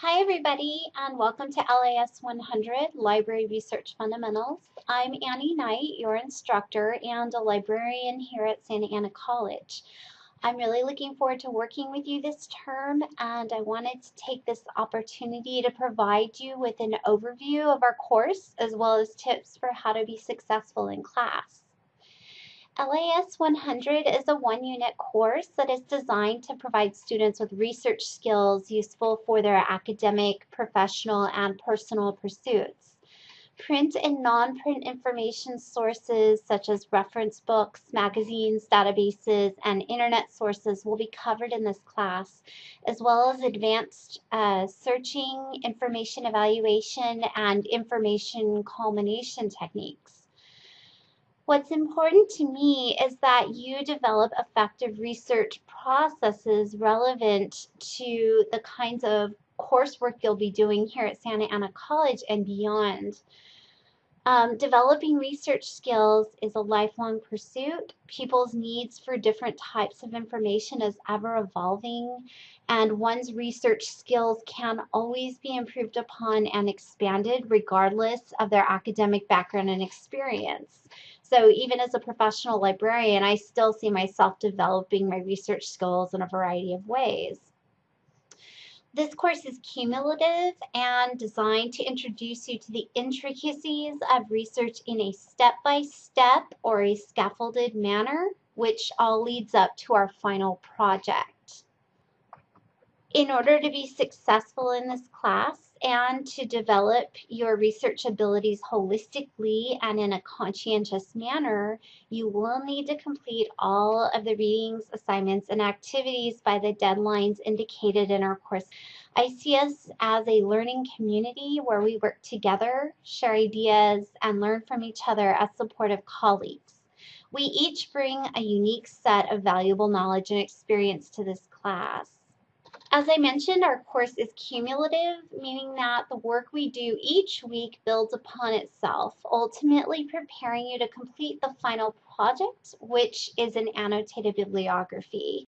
Hi everybody and welcome to LAS 100 Library Research Fundamentals. I'm Annie Knight, your instructor and a librarian here at Santa Ana College. I'm really looking forward to working with you this term and I wanted to take this opportunity to provide you with an overview of our course as well as tips for how to be successful in class. LAS 100 is a one unit course that is designed to provide students with research skills useful for their academic, professional, and personal pursuits. Print and non-print information sources such as reference books, magazines, databases, and internet sources will be covered in this class, as well as advanced uh, searching, information evaluation, and information culmination techniques. What's important to me is that you develop effective research processes relevant to the kinds of coursework you'll be doing here at Santa Ana College and beyond. Um, developing research skills is a lifelong pursuit. People's needs for different types of information is ever evolving, and one's research skills can always be improved upon and expanded regardless of their academic background and experience. So even as a professional librarian, I still see myself developing my research skills in a variety of ways. This course is cumulative and designed to introduce you to the intricacies of research in a step-by-step -step or a scaffolded manner, which all leads up to our final project. In order to be successful in this class, and to develop your research abilities holistically and in a conscientious manner, you will need to complete all of the readings, assignments, and activities by the deadlines indicated in our course. I see us as a learning community where we work together, share ideas, and learn from each other as supportive colleagues. We each bring a unique set of valuable knowledge and experience to this class. As I mentioned, our course is cumulative, meaning that the work we do each week builds upon itself, ultimately preparing you to complete the final project, which is an annotated bibliography.